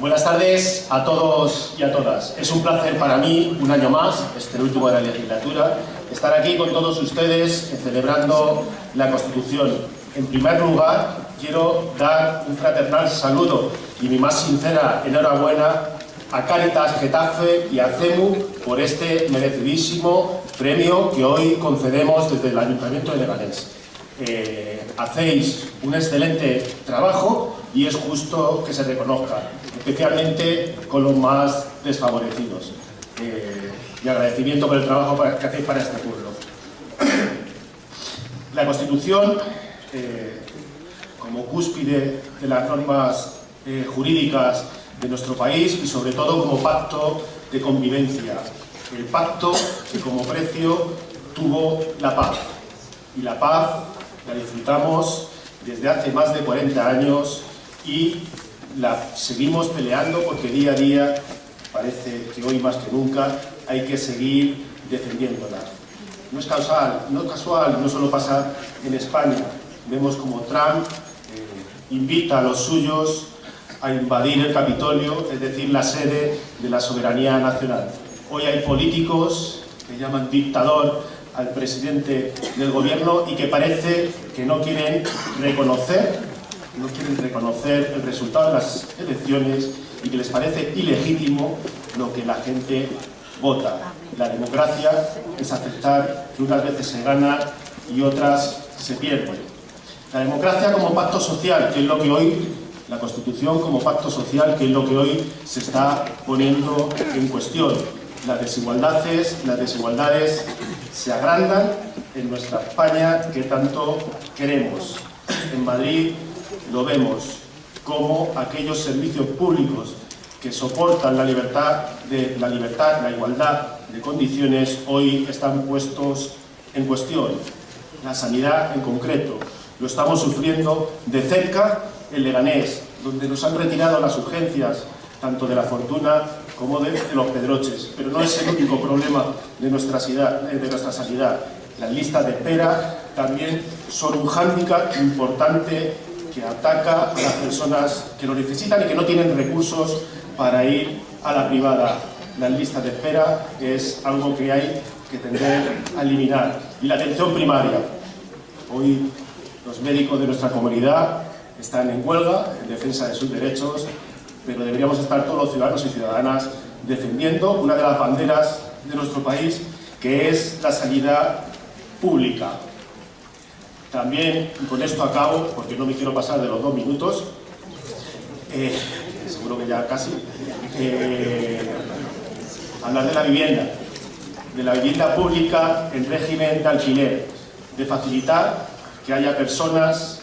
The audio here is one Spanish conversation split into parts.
Buenas tardes a todos y a todas. Es un placer para mí, un año más, este último de la legislatura, estar aquí con todos ustedes celebrando la Constitución. En primer lugar, quiero dar un fraternal saludo y mi más sincera enhorabuena a Caritas Getafe y a CEMU por este merecidísimo premio que hoy concedemos desde el Ayuntamiento de Leganés. Eh, hacéis un excelente trabajo y es justo que se reconozca, especialmente con los más desfavorecidos. Eh, mi agradecimiento por el trabajo que hacéis para este pueblo. La Constitución, eh, como cúspide de las normas jurídicas de nuestro país y sobre todo como pacto de convivencia. El pacto que como precio tuvo la paz. Y la paz la disfrutamos desde hace más de 40 años y la seguimos peleando porque día a día, parece que hoy más que nunca, hay que seguir defendiéndola. No es casual, no, es casual, no solo pasa en España. Vemos como Trump eh, invita a los suyos a invadir el Capitolio, es decir, la sede de la soberanía nacional. Hoy hay políticos que llaman dictador al presidente del gobierno y que parece que no quieren reconocer, no quieren reconocer el resultado de las elecciones y que les parece ilegítimo lo que la gente vota. La democracia es aceptar que unas veces se gana y otras se pierde. La democracia como pacto social, que es lo que hoy la Constitución como pacto social, que es lo que hoy se está poniendo en cuestión. Las desigualdades, las desigualdades se agrandan en nuestra España que tanto queremos. En Madrid lo vemos, como aquellos servicios públicos que soportan la libertad, la libertad, la igualdad de condiciones, hoy están puestos en cuestión. La sanidad en concreto. Lo estamos sufriendo de cerca en Leganés, donde nos han retirado las urgencias, tanto de la fortuna como de, los pedroches. Pero no es el único problema de nuestra, de nuestra sanidad. Las listas de espera también son un hándicap importante que ataca a las personas que lo necesitan y que no tienen recursos para ir a la privada. Las listas de espera es algo que hay que tender a eliminar. Y la atención primaria. Hoy los médicos de nuestra comunidad están en huelga en defensa de sus derechos, pero deberíamos estar todos los ciudadanos y ciudadanas defendiendo una de las banderas de nuestro país, que es la sanidad pública. También, y con esto acabo, porque no me quiero pasar de los dos minutos, eh, seguro que ya casi, eh, hablar de la vivienda, de la vivienda pública en régimen de alquiler, de facilitar que haya personas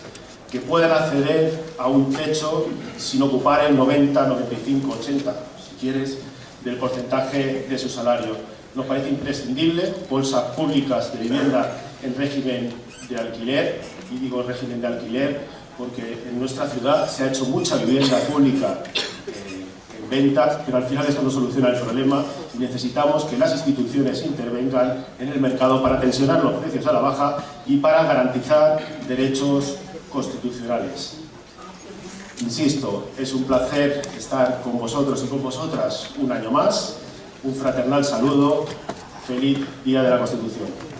que puedan acceder a un techo sin ocupar el 90, 95, 80, si quieres, del porcentaje de su salario. Nos parece imprescindible bolsas públicas de vivienda en régimen de alquiler, y digo régimen de alquiler porque en nuestra ciudad se ha hecho mucha vivienda pública eh, en venta, pero al final esto no soluciona el problema necesitamos que las instituciones intervengan en el mercado para tensionar los precios a la baja y para garantizar derechos constitucionales. Insisto, es un placer estar con vosotros y con vosotras un año más. Un fraternal saludo. Feliz Día de la Constitución.